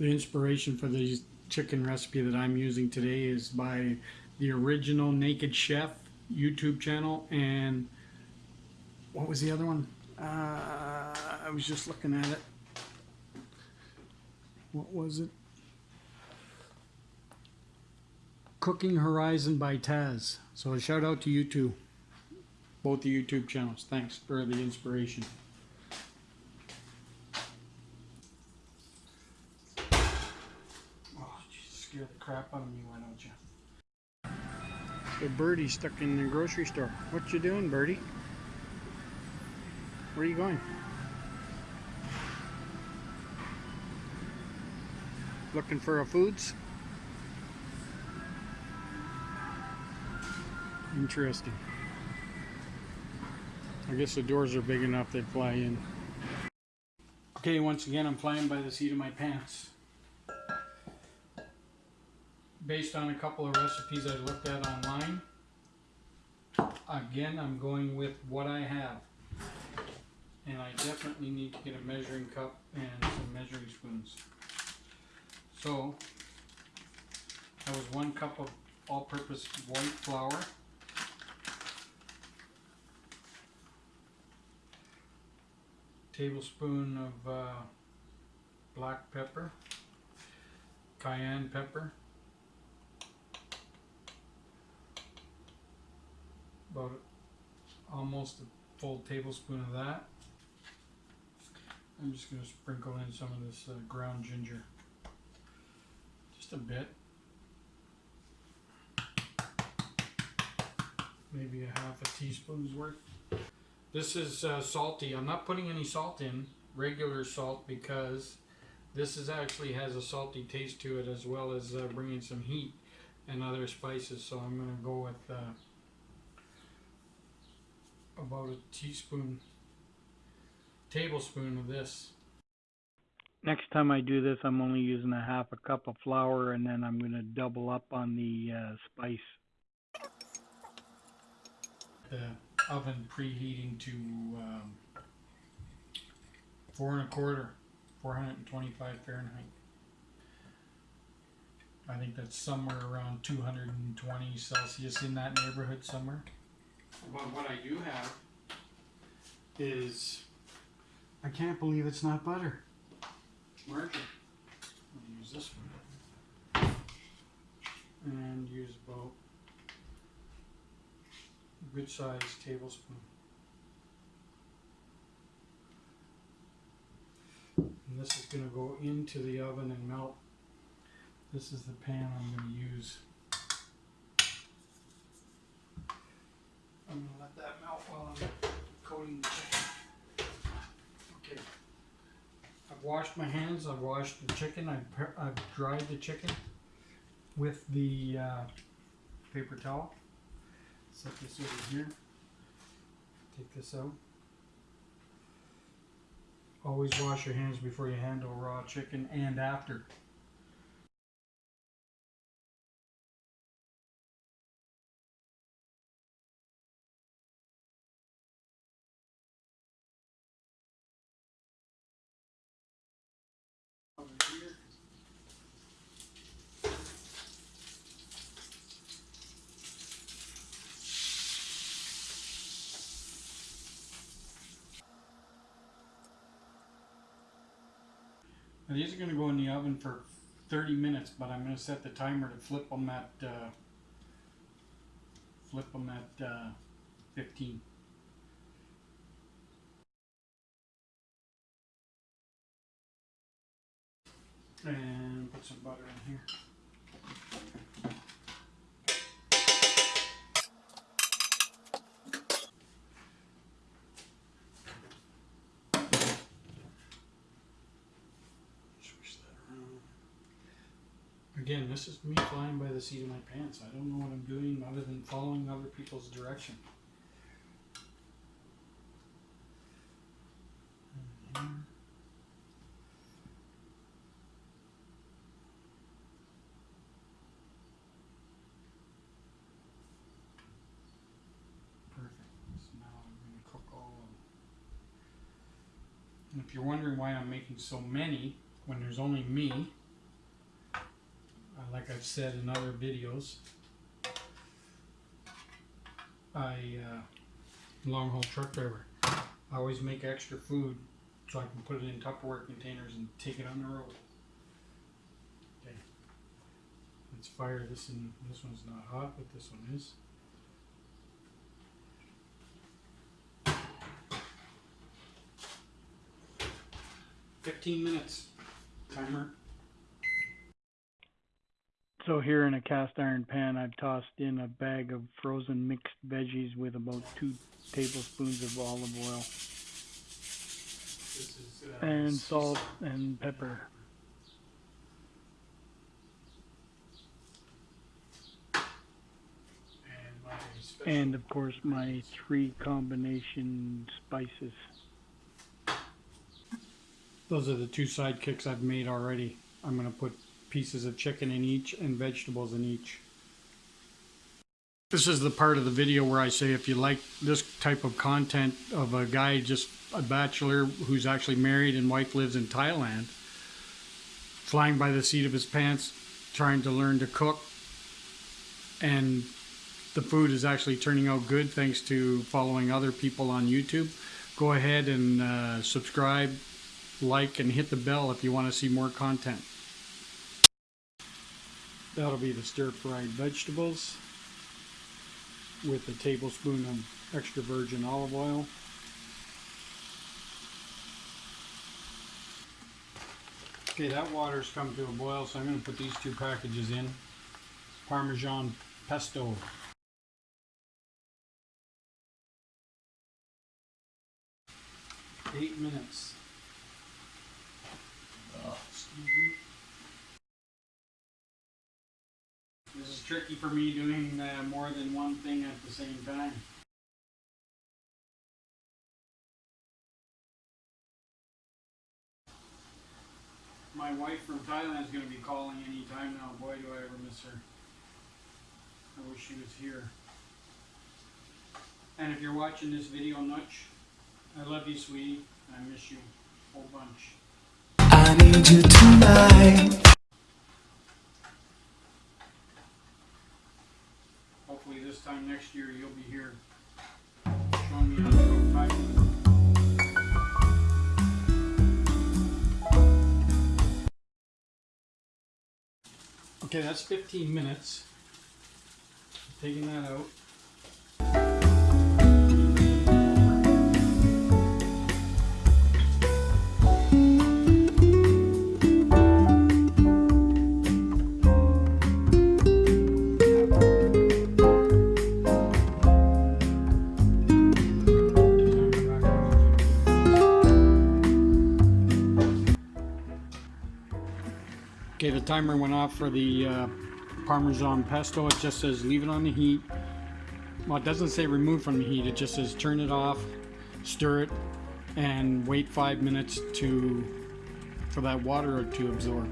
The inspiration for the chicken recipe that I'm using today is by the original Naked Chef YouTube channel and what was the other one? Uh, I was just looking at it. What was it? Cooking Horizon by Taz. So a shout out to you two. Both the YouTube channels. Thanks for the inspiration. Scared the crap out of me, why don't you? The birdie stuck in the grocery store. What you doing, birdie? Where are you going? Looking for a foods? Interesting. I guess the doors are big enough they'd fly in. Okay, once again, I'm flying by the seat of my pants. Based on a couple of recipes I looked at online, again, I'm going with what I have. And I definitely need to get a measuring cup and some measuring spoons. So, that was one cup of all-purpose white flour. tablespoon of uh, black pepper, cayenne pepper, about almost a full tablespoon of that. I'm just going to sprinkle in some of this uh, ground ginger, just a bit. Maybe a half a teaspoon's worth. This is uh, salty. I'm not putting any salt in, regular salt, because this is actually has a salty taste to it as well as uh, bringing some heat and other spices. So I'm going to go with uh, about a teaspoon, tablespoon of this. Next time I do this, I'm only using a half a cup of flour and then I'm going to double up on the uh, spice. The oven preheating to um, four and a quarter, 425 Fahrenheit. I think that's somewhere around 220 Celsius in that neighborhood somewhere. But what I do have is, I can't believe it's not butter. Margarine. I'll use this one. And use about a good sized tablespoon. And this is going to go into the oven and melt. This is the pan I'm going to use. I'm to let that melt while I'm coating the chicken. Okay. I've washed my hands, I've washed the chicken, I've, I've dried the chicken with the uh, paper towel. Set this over here. Take this out. Always wash your hands before you handle raw chicken and after. Over here. Now these are going to go in the oven for 30 minutes, but I'm going to set the timer to flip them at uh, flip them at uh, 15. And put some butter in here. Again, this is me flying by the seat of my pants. I don't know what I'm doing other than following other people's direction. If you're wondering why I'm making so many when there's only me, like I've said in other videos, I, uh, long haul truck driver. I always make extra food so I can put it in Tupperware containers and take it on the road. Okay. Let's fire this and this one's not hot, but this one is. Fifteen minutes. Timer. So here in a cast iron pan, I've tossed in a bag of frozen mixed veggies with about two tablespoons of olive oil and salt and pepper. And. And of course my three combination spices. Those are the two sidekicks I've made already. I'm gonna put pieces of chicken in each and vegetables in each. This is the part of the video where I say if you like this type of content of a guy just a bachelor who's actually married and wife lives in Thailand, flying by the seat of his pants, trying to learn to cook, and the food is actually turning out good thanks to following other people on YouTube. Go ahead and uh, subscribe, like, and hit the bell if you want to see more content. That'll be the stir-fried vegetables with a tablespoon of extra virgin olive oil. Okay, that water's come to a boil, so I'm going to put these two packages in. Parmesan pesto. Eight minutes. Excuse tricky for me doing uh, more than one thing at the same time. My wife from Thailand is going to be calling any time now. Boy, do I ever miss her. I wish she was here. And if you're watching this video, Nutch, I love you, sweetie. I miss you a whole bunch. I need you tonight. This time next year you'll be here showing me how to cook Thailand. Okay, that's 15 minutes. Taking that out. Timer went off for the uh, Parmesan pesto. It just says leave it on the heat. Well, it doesn't say remove from the heat. It just says turn it off, stir it, and wait five minutes to for that water to absorb.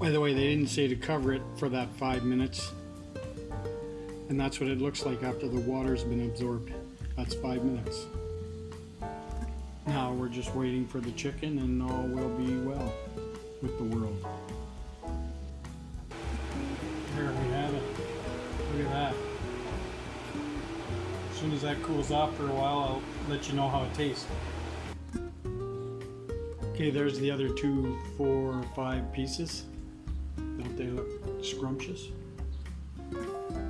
By the way, they didn't say to cover it for that five minutes. And that's what it looks like after the water's been absorbed. That's five minutes. Now we're just waiting for the chicken and all will be well with the world. There we have it. Look at that. As soon as that cools off for a while, I'll let you know how it tastes. Okay, there's the other two, four, or five pieces. Don't they look scrumptious?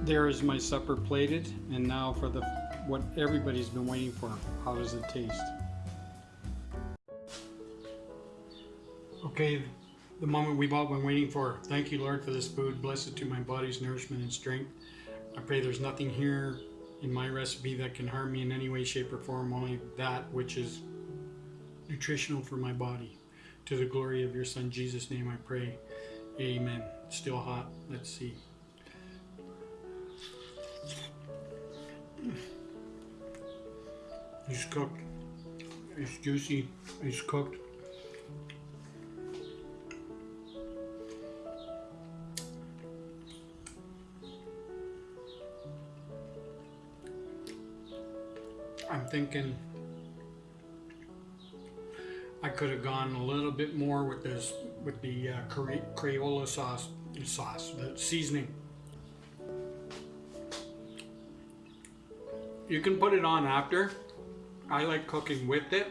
There is my supper plated, and now for the what everybody's been waiting for. How does it taste? Okay, the moment we've all been waiting for. Thank you, Lord, for this food. Bless it to my body's nourishment and strength. I pray there's nothing here in my recipe that can harm me in any way, shape, or form, only that which is nutritional for my body. To the glory of your Son, Jesus' name, I pray. Amen. Still hot. Let's see. It's cooked. It's juicy. It's cooked. Thinking I could have gone a little bit more with this, with the uh, Crayola sauce, sauce, the seasoning. You can put it on after. I like cooking with it.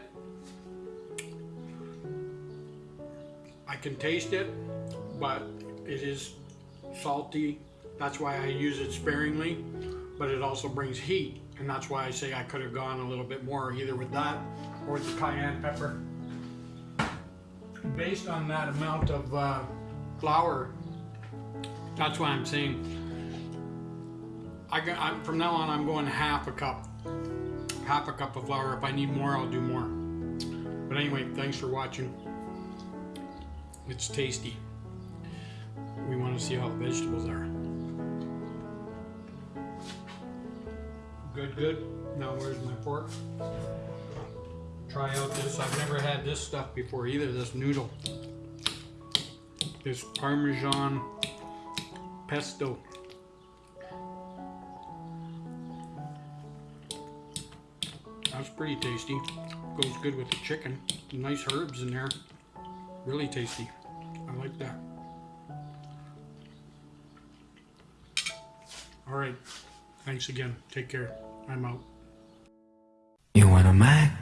I can taste it, but it is salty. That's why I use it sparingly, but it also brings heat, and that's why I say I could have gone a little bit more either with that or with the cayenne pepper. Based on that amount of uh, flour, that's why I'm saying I I'm, from now on I'm going half a cup, half a cup of flour. If I need more, I'll do more. But anyway, thanks for watching. It's tasty. We want to see how the vegetables are. Good, good. Now where's my fork? Try out this. I've never had this stuff before either, this noodle. This Parmesan pesto. That's pretty tasty. Goes good with the chicken. Nice herbs in there. Really tasty. I like that. All right. Thanks again. Take care. I'm out. You want a Mac?